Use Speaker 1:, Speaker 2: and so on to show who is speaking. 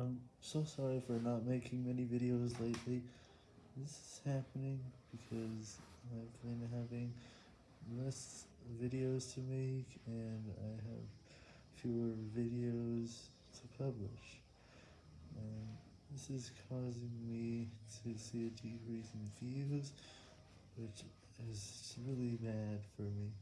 Speaker 1: I'm so sorry for not making many videos lately. This is happening because I've been having less videos to make and I have fewer videos to publish. And this is causing me to see a decrease in views, which is really bad for me.